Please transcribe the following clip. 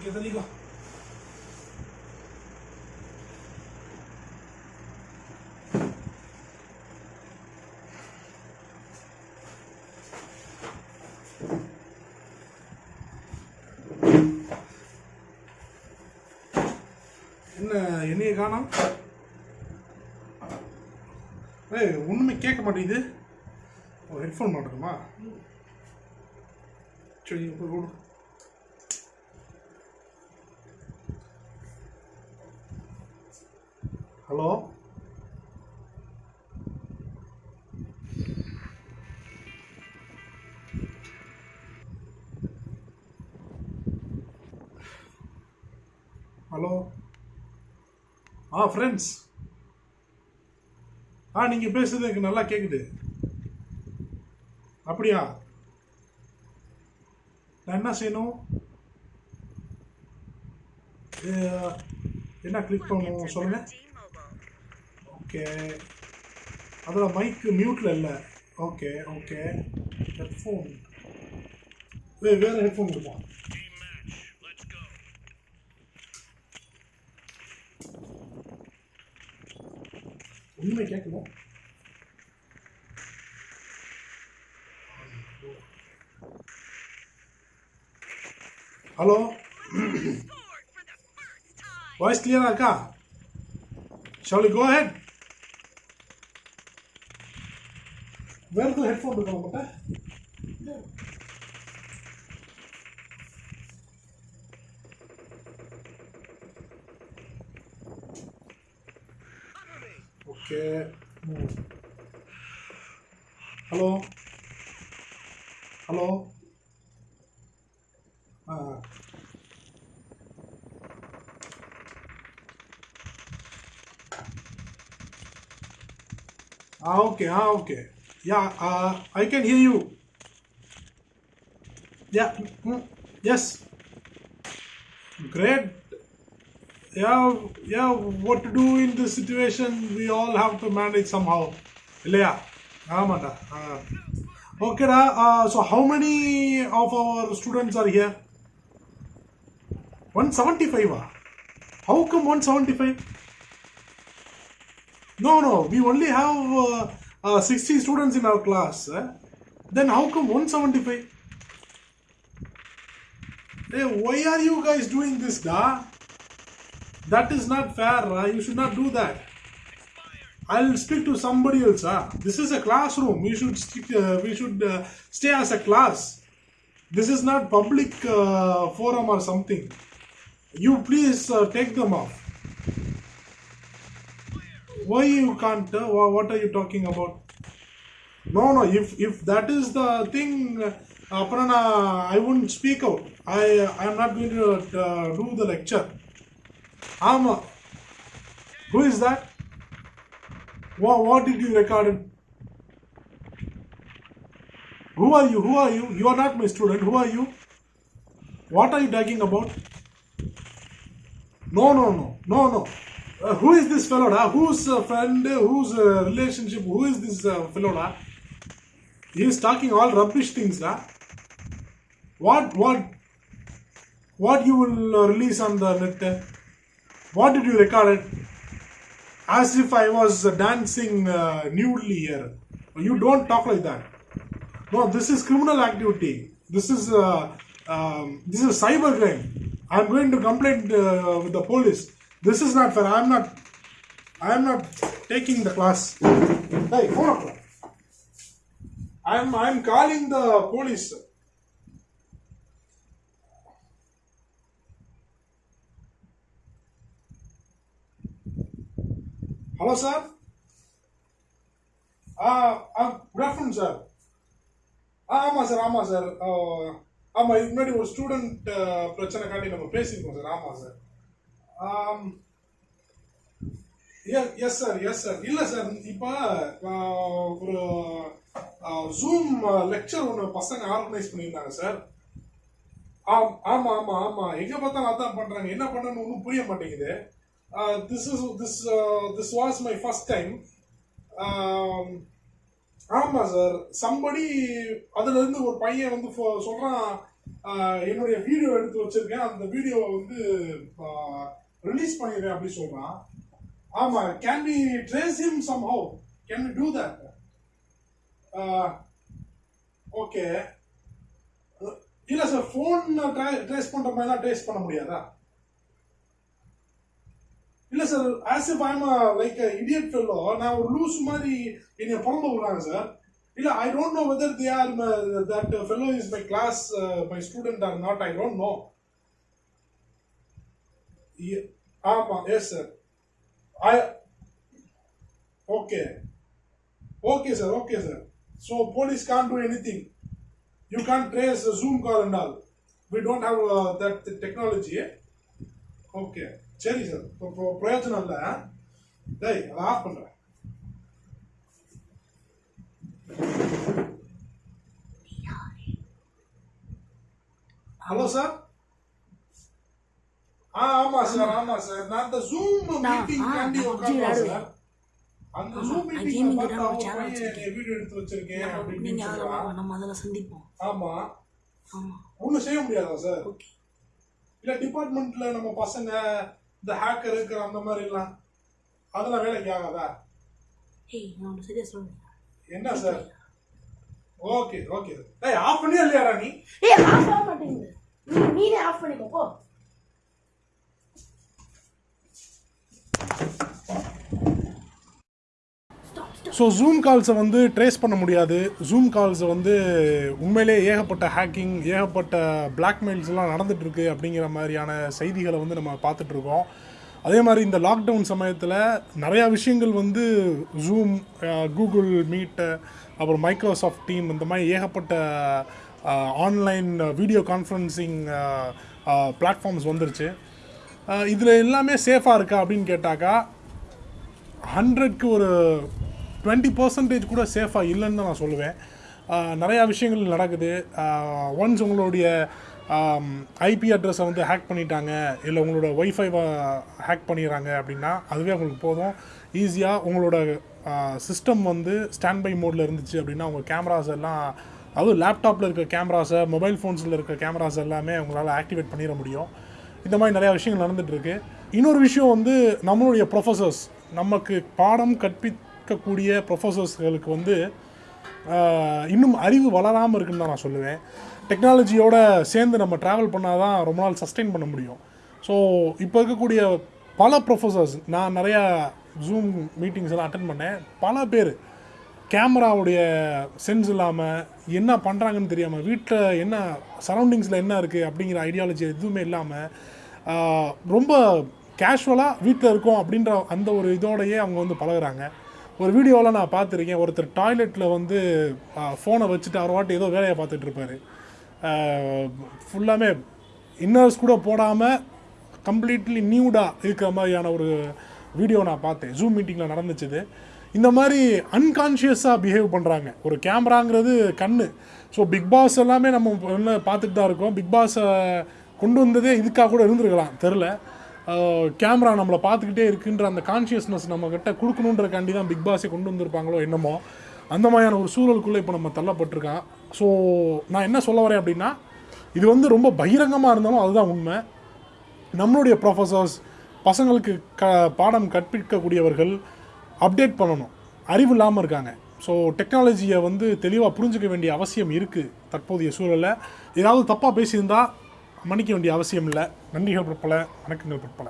Okay தள்ளிக்கோ என்ன என்னைய காணோம்? ஏய் ஒன்றுமே கேட்க மாட்டேங்குது. ஒரு ஹெட்ஃபோன் மாட்டணுமா சரி போய் கொடு ஹலோ? ஹலோ? ஆ ஃப்ரெண்ட்ஸ் ஆ நீங்கள் பேசுறது எனக்கு நல்லா கேட்குது அப்படியா? நான் என்ன செய்யணும்? என்ன கிளிக் பண்ணணும்? சொல்லுங்கள் ஓகே அதில் மைக்கு மியூட்டில் இல்லை. ஓகே ஓகே ஹெட்ஃபோன் வே வேறு ஹெட்ஃபோன் கொடுப்போம் உண்மை கேட்கணும் ஹலோ வாய்ஸ் கிளியராக இருக்கா? ஷாலி கோ ஹெட் வேற எதுவும் ஹெட்ஃபோன் இருக்கா உங்கள்கிட்ட ஓகே ஹலோ ஹலோ ஆ Ah, okay, ah, okay. Yeah, uh, I can hear you. Yeah, mm, yes. Great. Yeah, yeah, what to do in this situation, we all have to manage somehow. இல்லையா ஆமாண்டா ஆ ஓகேடா so how many of our students are here one seventy ஃபைவா how come one seventy five No, no, we only have uh, uh, 60 students in our class. eh? Then how come 175? Hey, why are you guys doing this, da? That is not fair. Uh, you should not do that. I'll speak to somebody else. Uh. This is a classroom. We should stick, uh, we should uh, stay as a class. This is not public uh, forum or something. You please uh, take them off. Why you can't uh, what are you talking about? No no if if that is the thing uh, Aparna, i wouldn't speak out. I i am not going to uh, do the lecture. Ama who is that? What, what did you record who are you? Who are you? You are not my student. Who are you? What are you talking about? No no no no no uh, who is this fellow da? whose uh, friend? Whose uh, relationship? Who is this uh, fellow da? he is talking all rubbish things da. what what what you will release on the net? What did you record it? As if i was dancing uh, nudely here. You don't talk like that. No this is criminal activity. This is uh, um, this is cyber crime. I'm going to complain uh, with the police this is not fair i'm not i'm not taking the class hey phone up i'm i'm calling the police hello sir uh, uh, good afternoon sir ஆ ஆமாம் sir ஆமாம் sir ஆமாம் இதுக்கு முன்னாடி ஒரு student பிரச்சனை காட்டி நம்ம பேசியிருக்கோம் சார் ஆமாம் sir yes sir yes sir இல்லை சார் இப்போ ஒரு ஜூம் லெக்சர் ஒன்று பசங்க ஆர்கனைஸ் பண்ணியிருந்தாங்க சார் ஆம் ஆமாம் ஆமாம் ஆமாம் எங்கே பார்த்தாலும் அதான் பண்ணுறாங்க என்ன பண்ணணும்னு ஒன்றும் புரிய மாட்டேங்குது. This is this this was my first time ஆமாம் சார் சம்படி அதுலேருந்து ஒரு பையன் வந்து ஃபோ- என்னுடைய வீடியோ எடுத்து வச்சுருக்கேன். அந்த வீடியோவை வந்து ரிலீஸ் பண்ணிடுறேன் அப்படி சொல்றான். ஆமா can we trace him somehow can we do that okay இல்ல சார் ஃபோன் ட்ரேஸ் பண்ற மாதிரிலாம் ட்ரேஸ் பண்ண முடியாதா? இல்ல sir as if I'm like idiot fellow நான் ஒரு லூஸ் மாதிரி என்னை புறம்ப விடுறாங்க சார் இல்ல I don't know whether they are that fellow is my class my student or not I don't know ஆமா yes sir I okay okay sir okay sir so police can do anything you can trace zoom call and all we don't have that technology okay சரி sir இப்போ இப்போ பிரயோஜனம் இல்லை டேய் அதை of பண்ணுறேன் hello sir ஆ ஆமா சார் ஆமா. சார். நான் அந்த ஜூம் மீட்டிங் காண்டி உட்கார்ந்தேன் சார். அந்த ஜூம் gaming பார்த்தா. என்னை வீடியோ எடுத்து வச்சிருக்கேன் அப்படி நீங்க இப்படின்னு அதில் சொல்றான் வாங்க நம்ம அதில் சந்திப்போம். ஆமா. ஆமா. ஒன்றும் செய்ய முடியாதா சார்? இல்ல டிபார்ட்மெண்ட்ல நம்ம பசங்க இந்த ஹேக்கர் இருக்கிற அந்த மாதிரி எல்லாம் அதெல்லாம் வேலைக்கு ஆகாதா? ஏய் நான் சரியா சொல்லுங்க என்ன சார்? Okay okay. ஏய் ஆஃப் பண்ணியா இல்லையாடா நீ? ஏய் ஆஃப் ஆக மாட்டேங்குது. நீ நீனே ஆஃப் பண்ணிக்கோ போ. ஸோ ஜூம் கால்ஸை வந்து ட்ரேஸ் பண்ண முடியாது. ஜூம் கால்ஸை வந்து உண்மையிலே ஏகப்பட்ட ஹேக்கிங் ஏகப்பட்ட பிளாக்மெயில்ஸ்லாம் நடந்துகிட்ருக்கு அப்படிங்கிற மாதிரியான செய்திகளை வந்து நம்ம பார்த்துட்ருக்கோம் அதே மாதிரி இந்த லாக்டவுன் சமயத்தில் நிறையா விஷயங்கள் வந்து ஜூம் கூகுள் மீட்டு அப்புறம் மைக்ரோசாஃப்ட் டீம் இந்த மாதிரி ஏகப்பட்ட ஆன்லைன் வீடியோ கான்ஃபரன்சிங் பிளாட்ஃபார்ம்ஸ் வந்துருச்சு. இதில் எல்லாமே சேஃபாக இருக்கா அப்படின்னு கேட்டாக்கா ஹண்ட்ரட்க்கு ஒரு டுவெண்ட்டி பர்சன்டேஜ் கூட சேஃபாக இல்லைன்னு தான் நான் சொல்லுவேன். நிறையா விஷயங்கள் நடக்குது. ஒன்ஸ் உங்களுடைய ஐபி அட்ரஸை வந்து ஹேக் பண்ணிட்டாங்க இல்லை உங்களோட ஒய்ஃபைவை ஹேக் பண்ணிடுறாங்க அப்படின்னா அதுவே உங்களுக்கு போதும். ஈஸியாக உங்களோட சிஸ்டம் வந்து ஸ்டாண்ட் பை மோடில் இருந்துச்சு அப்படின்னா உங்கள் கேமராஸ் எல்லாம் அதுவும் லேப்டாப்பில் இருக்க கேமராஸை மொபைல் ஃபோன்ஸில் இருக்க கேமராஸ் எல்லாமே உங்களால் ஆக்டிவேட் பண்ணிட முடியும். இந்த மாதிரி நிறையா விஷயங்கள் நடந்துகிட்ருக்கு இன்னொரு விஷயம் வந்து நம்மளுடைய ப்ரொஃபசர்ஸ் நமக்கு பாடம் கற்பிக்கக்கூடிய ப்ரொஃபசர்ஸ்களுக்கு வந்து இன்னும் அறிவு வளராமல் இருக்குன்னு தான் நான் சொல்லுவேன். டெக்னாலஜியோட சேர்ந்து நம்ம ட்ராவல் பண்ணால் தான் ரொம்ப நாள் சஸ்டெயின் பண்ண முடியும். ஸோ இப்போ இருக்கக்கூடிய பல ப்ரொஃபசர்ஸ் நான் நிறையா ஜூம் மீட்டிங்ஸ் எல்லாம் அட்டன் பண்ணேன். பல பேர் கேமராவுடைய சென்ஸ் இல்லாமல் என்ன பண்ணுறாங்கன்னு தெரியாமல் வீட்டில் என்ன சரௌண்டிங்ஸில் என்ன இருக்குது அப்படிங்கிற ஐடியாலஜி எதுவுமே இல்லாமல் ரொம்ப கேஷுவலாக வீட்டில் இருக்கோம் அப்படின்ற அந்த ஒரு இதோடையே அவங்க வந்து பழகுறாங்க. ஒரு வீடியோவில் நான் பார்த்துருக்கேன் ஒருத்தர் டாய்லெட்டில் வந்து ஃபோனை வச்சுட்டு அவர் வாட்டி ஏதோ வேலையை பார்த்துட்டு இருப்பாரு. ஃபுல்லாமே இன்னர்ஸ் கூட போடாமல் கம்ப்ளீட்லி நியூடாக இருக்கிற மாதிரியான ஒரு வீடியோ நான் பார்த்தேன். ஜூம் மீட்டிங்கில் நடந்துச்சுது. இந்த மாதிரி அன்கான்ஷியஸாக பிஹேவ் பண்ணுறாங்க ஒரு கேமராங்கிறது கண்ணு. ஸோ பிக் பாஸ் எல்லாமே நம்ம என்ன பார்த்துட்டு தான் இருக்கோம். பிக் பாஸை கொண்டு வந்ததே இதுக்காக கூட இருந்திருக்கலாம். தெரில கேமரா நம்மளை பார்த்துக்கிட்டே இருக்குன்ற அந்த கான்ஷியஸ்னஸ் நம்மக்கிட்ட கொடுக்கணுன்றக்காண்டி தான் பிக் பாஸை கொண்டு வந்திருப்பாங்களோ என்னமோ அந்த மாதிரியான ஒரு சூழலுக்குள்ளே இப்போ நம்ம தள்ளப்பட்டிருக்கான் ஸோ நான் என்ன சொல்ல வரேன் அப்படின்னா இது வந்து ரொம்ப பகிரங்கமாக இருந்தாலும் அதுதான் உண்மை. நம்மளுடைய ப்ரொஃபஸர்ஸ் பசங்களுக்கு க பாடம் கற்பிக்கக்கூடியவர்கள் அப்டேட் பண்ணணும். அறிவு இல்லாமல் இருக்காங்க. ஸோ டெக்னாலஜியை வந்து தெளிவாக புரிஞ்சுக்க வேண்டிய அவசியம் இருக்குது தற்போதைய சூழலில். ஏதாவது தப்பாக பேசியிருந்தால் மன்னிக்க வேண்டிய அவசியம் இல்லை நன்றிகள் பிற்பல வணக்கங்கள் பற்பல